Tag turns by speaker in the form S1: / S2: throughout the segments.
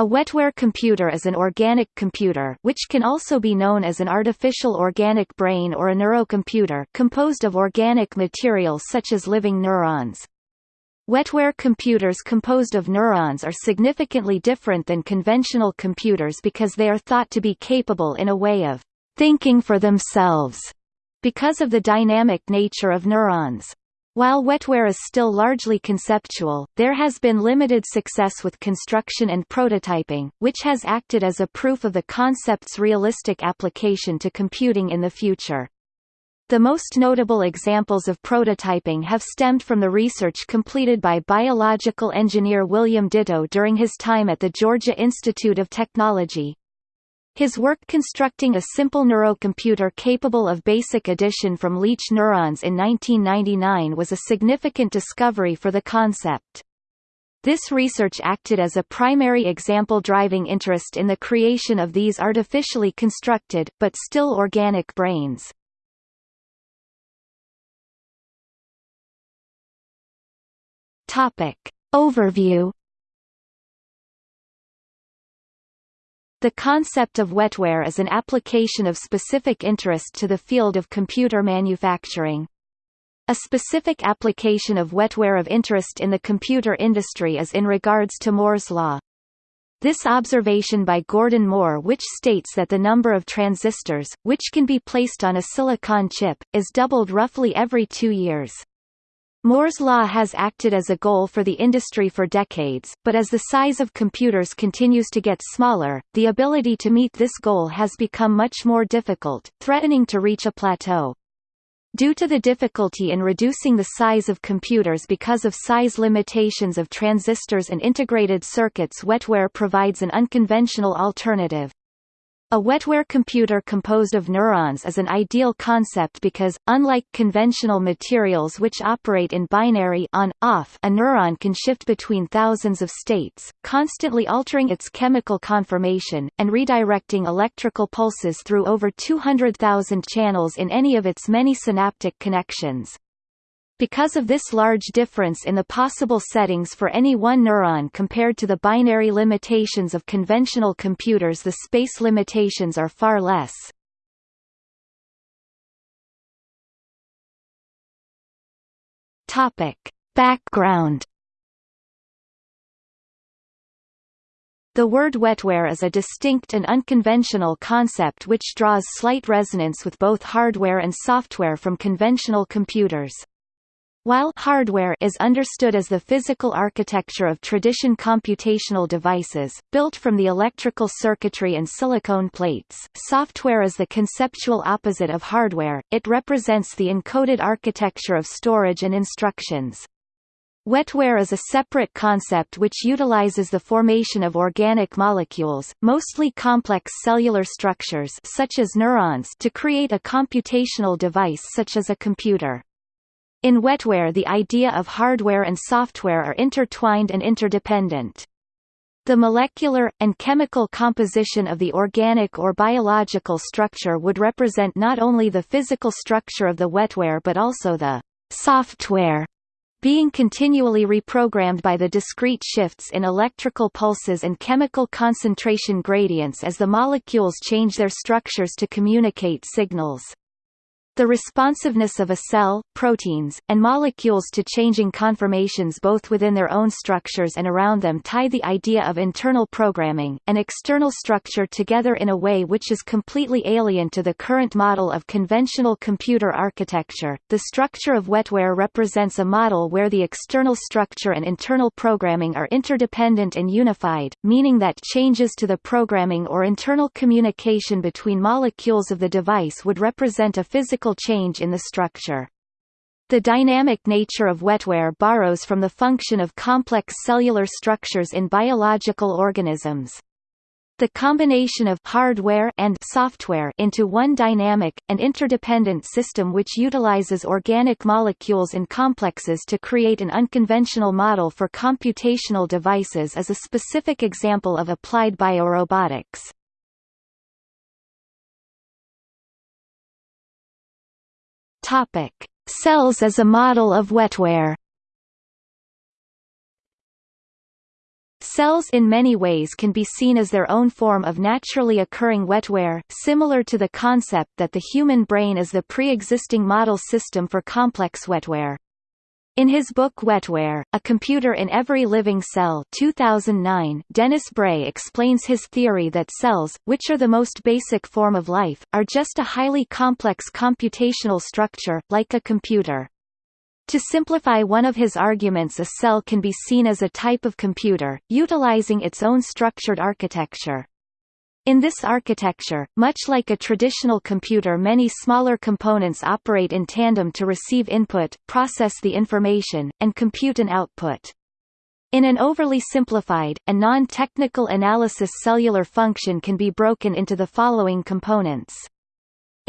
S1: A wetware computer is an organic computer which can also be known as an artificial organic brain or a neurocomputer composed of organic materials such as living neurons. Wetware computers composed of neurons are significantly different than conventional computers because they are thought to be capable in a way of thinking for themselves because of the dynamic nature of neurons. While wetware is still largely conceptual, there has been limited success with construction and prototyping, which has acted as a proof of the concept's realistic application to computing in the future. The most notable examples of prototyping have stemmed from the research completed by biological engineer William Ditto during his time at the Georgia Institute of Technology, his work constructing a simple neurocomputer capable of basic addition from leech neurons in 1999 was a significant discovery for the concept. This research acted as a primary example driving interest in the creation of these artificially constructed, but still organic brains. Topic. Overview The concept of wetware is an application of specific interest to the field of computer manufacturing. A specific application of wetware of interest in the computer industry is in regards to Moore's law. This observation by Gordon Moore which states that the number of transistors, which can be placed on a silicon chip, is doubled roughly every two years. Moore's law has acted as a goal for the industry for decades, but as the size of computers continues to get smaller, the ability to meet this goal has become much more difficult, threatening to reach a plateau. Due to the difficulty in reducing the size of computers because of size limitations of transistors and integrated circuits wetware provides an unconventional alternative. A wetware computer composed of neurons is an ideal concept because, unlike conventional materials which operate in binary on-off a neuron can shift between thousands of states, constantly altering its chemical conformation, and redirecting electrical pulses through over 200,000 channels in any of its many synaptic connections. Because of this large difference in the possible settings for any one neuron compared to the binary limitations of conventional computers the space limitations are far less. Topic. Background The word wetware is a distinct and unconventional concept which draws slight resonance with both hardware and software from conventional computers. While hardware is understood as the physical architecture of tradition computational devices, built from the electrical circuitry and silicone plates, software is the conceptual opposite of hardware, it represents the encoded architecture of storage and instructions. Wetware is a separate concept which utilizes the formation of organic molecules, mostly complex cellular structures such as neurons to create a computational device such as a computer. In wetware the idea of hardware and software are intertwined and interdependent. The molecular, and chemical composition of the organic or biological structure would represent not only the physical structure of the wetware but also the software being continually reprogrammed by the discrete shifts in electrical pulses and chemical concentration gradients as the molecules change their structures to communicate signals. The responsiveness of a cell, proteins, and molecules to changing conformations both within their own structures and around them tie the idea of internal programming, and external structure together in a way which is completely alien to the current model of conventional computer architecture. The structure of wetware represents a model where the external structure and internal programming are interdependent and unified, meaning that changes to the programming or internal communication between molecules of the device would represent a physical change in the structure. The dynamic nature of wetware borrows from the function of complex cellular structures in biological organisms. The combination of hardware and software into one dynamic, and interdependent system which utilizes organic molecules and complexes to create an unconventional model for computational devices is a specific example of applied biorobotics. Topic: Cells as a model of wetware. Cells in many ways can be seen as their own form of naturally occurring wetware, similar to the concept that the human brain is the pre-existing model system for complex wetware. In his book Wetware, A Computer in Every Living Cell 2009, Dennis Bray explains his theory that cells, which are the most basic form of life, are just a highly complex computational structure, like a computer. To simplify one of his arguments a cell can be seen as a type of computer, utilizing its own structured architecture. In this architecture, much like a traditional computer many smaller components operate in tandem to receive input, process the information, and compute an output. In an overly simplified, and non-technical analysis cellular function can be broken into the following components.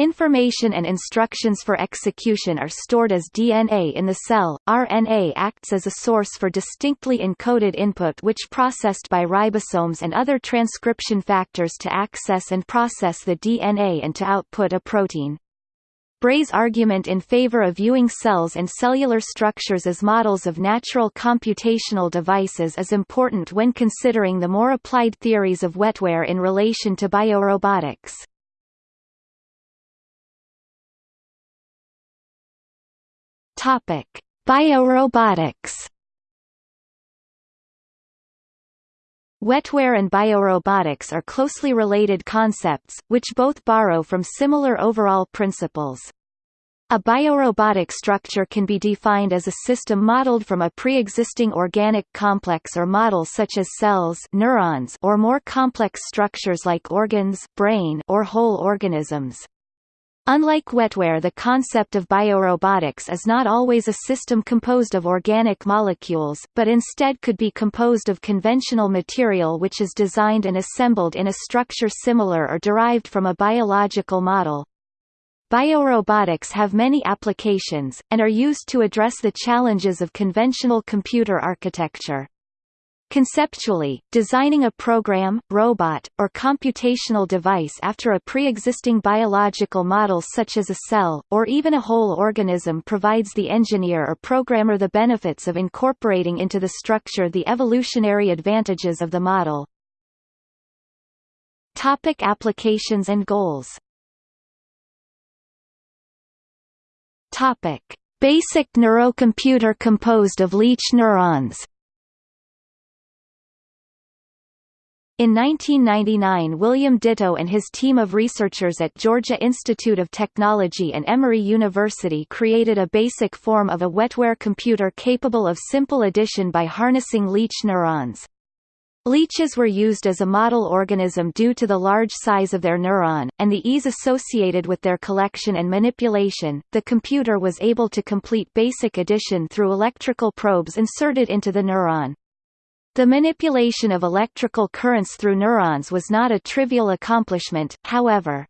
S1: Information and instructions for execution are stored as DNA in the cell. RNA acts as a source for distinctly encoded input which processed by ribosomes and other transcription factors to access and process the DNA and to output a protein. Bray's argument in favor of viewing cells and cellular structures as models of natural computational devices is important when considering the more applied theories of wetware in relation to biorobotics. Topic: Biorobotics. Wetware and biorobotics are closely related concepts, which both borrow from similar overall principles. A biorobotic structure can be defined as a system modeled from a pre-existing organic complex or model such as cells neurons or more complex structures like organs brain or whole organisms. Unlike wetware the concept of biorobotics is not always a system composed of organic molecules, but instead could be composed of conventional material which is designed and assembled in a structure similar or derived from a biological model. Biorobotics have many applications, and are used to address the challenges of conventional computer architecture. Conceptually, designing a program, robot, or computational device after a pre-existing biological model such as a cell, or even a whole organism provides the engineer or programmer the benefits of incorporating into the structure the evolutionary advantages of the model. Topic applications and goals Topic. Basic neurocomputer composed of leech neurons In 1999 William Ditto and his team of researchers at Georgia Institute of Technology and Emory University created a basic form of a wetware computer capable of simple addition by harnessing leech neurons. Leeches were used as a model organism due to the large size of their neuron, and the ease associated with their collection and manipulation. The computer was able to complete basic addition through electrical probes inserted into the neuron. The manipulation of electrical currents through neurons was not a trivial accomplishment, however.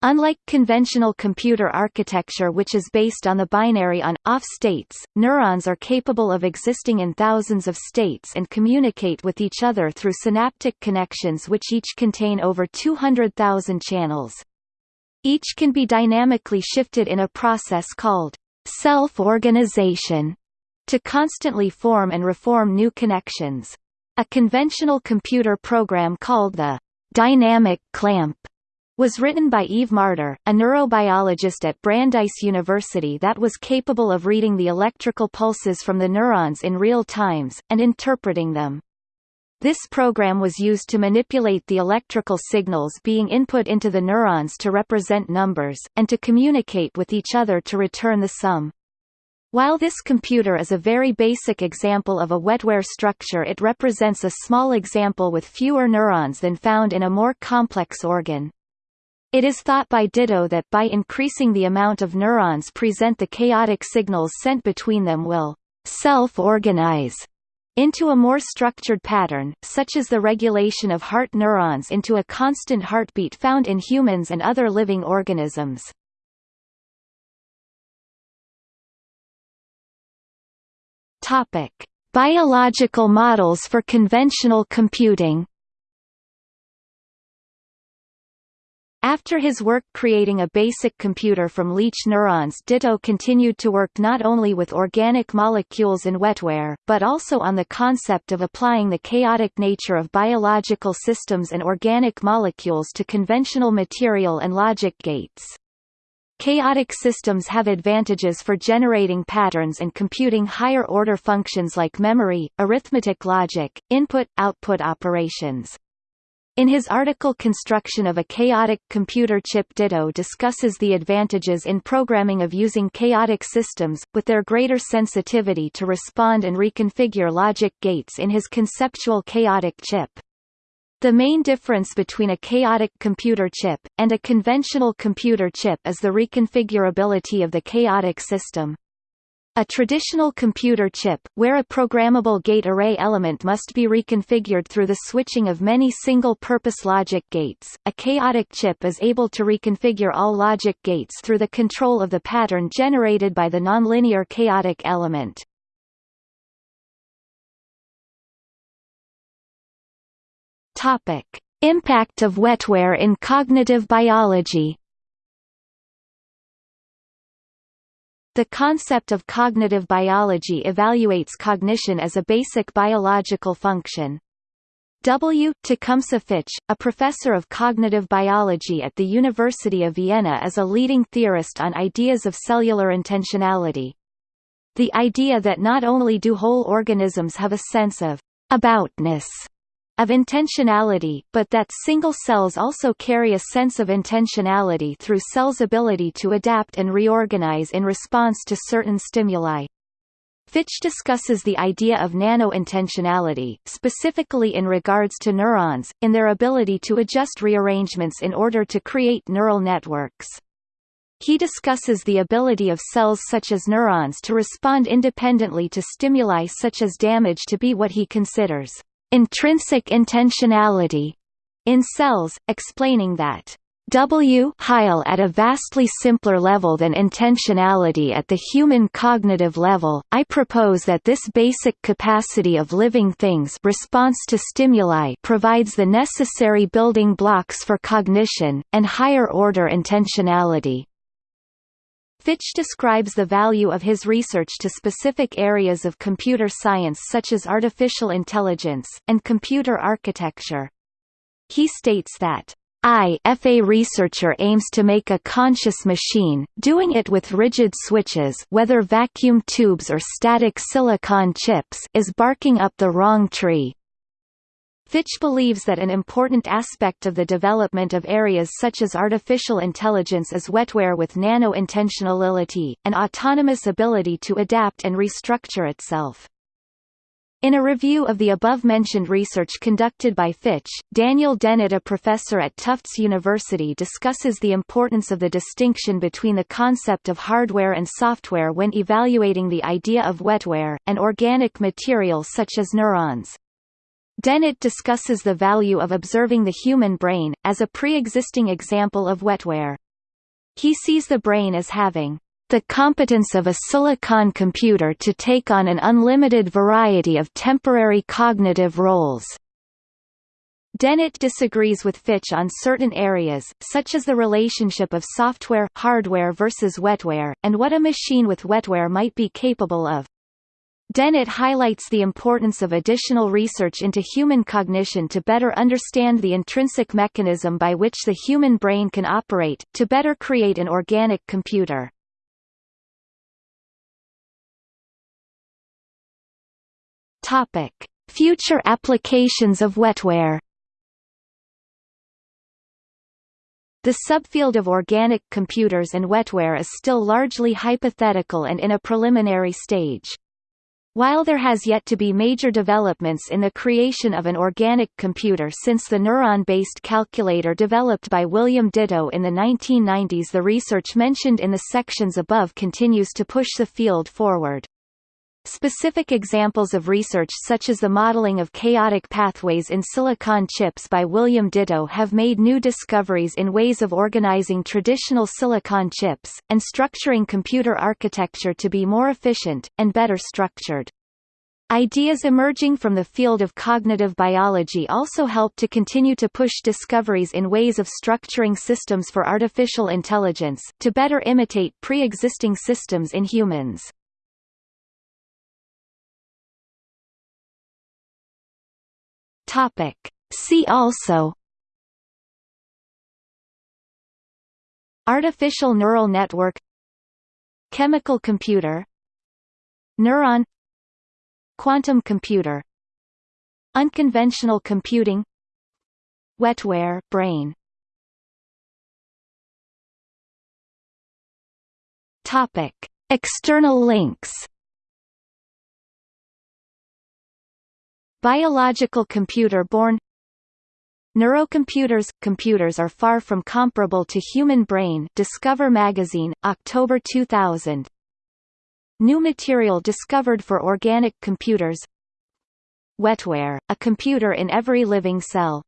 S1: Unlike conventional computer architecture which is based on the binary on-off states, neurons are capable of existing in thousands of states and communicate with each other through synaptic connections which each contain over 200,000 channels. Each can be dynamically shifted in a process called self-organization to constantly form and reform new connections. A conventional computer program called the dynamic clamp was written by Eve Marder, a neurobiologist at Brandeis University that was capable of reading the electrical pulses from the neurons in real times, and interpreting them. This program was used to manipulate the electrical signals being input into the neurons to represent numbers, and to communicate with each other to return the sum. While this computer is a very basic example of a wetware structure it represents a small example with fewer neurons than found in a more complex organ. It is thought by Ditto that by increasing the amount of neurons present the chaotic signals sent between them will self-organize into a more structured pattern, such as the regulation of heart neurons into a constant heartbeat found in humans and other living organisms. Topic: Biological models for conventional computing. After his work creating a basic computer from leech neurons Ditto continued to work not only with organic molecules in wetware, but also on the concept of applying the chaotic nature of biological systems and organic molecules to conventional material and logic gates. Chaotic systems have advantages for generating patterns and computing higher-order functions like memory, arithmetic logic, input-output operations. In his article Construction of a Chaotic Computer Chip Ditto discusses the advantages in programming of using chaotic systems, with their greater sensitivity to respond and reconfigure logic gates in his conceptual chaotic chip. The main difference between a chaotic computer chip, and a conventional computer chip is the reconfigurability of the chaotic system. A traditional computer chip, where a programmable gate array element must be reconfigured through the switching of many single-purpose logic gates, a chaotic chip is able to reconfigure all logic gates through the control of the pattern generated by the nonlinear chaotic element. Topic: Impact of wetware in cognitive biology The concept of cognitive biology evaluates cognition as a basic biological function. W. Tecumseh Fitch, a professor of cognitive biology at the University of Vienna is a leading theorist on ideas of cellular intentionality. The idea that not only do whole organisms have a sense of aboutness of intentionality, but that single cells also carry a sense of intentionality through cells' ability to adapt and reorganize in response to certain stimuli. Fitch discusses the idea of nano-intentionality, specifically in regards to neurons, in their ability to adjust rearrangements in order to create neural networks. He discusses the ability of cells such as neurons to respond independently to stimuli such as damage to be what he considers intrinsic intentionality in cells, explaining that W Heil at a vastly simpler level than intentionality at the human cognitive level, I propose that this basic capacity of living things response to stimuli provides the necessary building blocks for cognition, and higher-order intentionality. Fitch describes the value of his research to specific areas of computer science such as artificial intelligence, and computer architecture. He states that I f a researcher aims to make a conscious machine, doing it with rigid switches whether vacuum tubes or static silicon chips is barking up the wrong tree. Fitch believes that an important aspect of the development of areas such as artificial intelligence is wetware with nano-intentionality, an autonomous ability to adapt and restructure itself. In a review of the above-mentioned research conducted by Fitch, Daniel Dennett a professor at Tufts University discusses the importance of the distinction between the concept of hardware and software when evaluating the idea of wetware, and organic material such as neurons. Dennett discusses the value of observing the human brain, as a pre-existing example of wetware. He sees the brain as having the competence of a silicon computer to take on an unlimited variety of temporary cognitive roles. Dennett disagrees with Fitch on certain areas, such as the relationship of software hardware versus wetware, and what a machine with wetware might be capable of. Dennett highlights the importance of additional research into human cognition to better understand the intrinsic mechanism by which the human brain can operate, to better create an organic computer. Topic: Future applications of wetware. The subfield of organic computers and wetware is still largely hypothetical and in a preliminary stage. While there has yet to be major developments in the creation of an organic computer since the neuron-based calculator developed by William Ditto in the 1990s the research mentioned in the sections above continues to push the field forward. Specific examples of research such as the modeling of chaotic pathways in silicon chips by William Ditto have made new discoveries in ways of organizing traditional silicon chips, and structuring computer architecture to be more efficient, and better structured. Ideas emerging from the field of cognitive biology also help to continue to push discoveries in ways of structuring systems for artificial intelligence, to better imitate pre-existing systems in humans. Topic. See also. Artificial neural network. Chemical computer. Neuron. Quantum computer. Unconventional computing. Wetware brain. Topic. External links Biological computer born. Neurocomputers – Computers are far from comparable to human brain Discover magazine, October 2000 New material discovered for organic computers. Wetware, a computer in every living cell